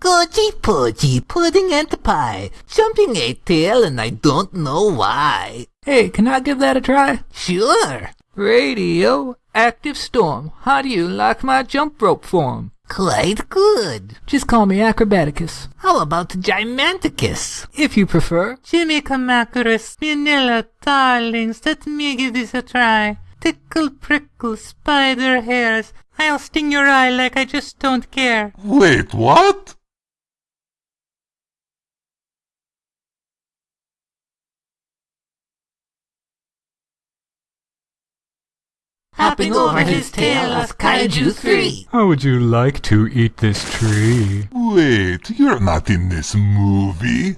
Goji poji, pudding and pie, jumping a tail and I don't know why. Hey, can I give that a try? Sure, Radio, active storm. How do you like my jump rope form? quite good. Just call me Acrobaticus, How about Giganticus? if you prefer. Jimmy Kamacuras, Minilla, darlings, let me give this a try. Tickle, prickle, spider hairs. I'll sting your eye like I just don't care. Wait, what? Hopping over his tail as Kaiju 3. How would you like to eat this tree? Wait, you're not in this movie.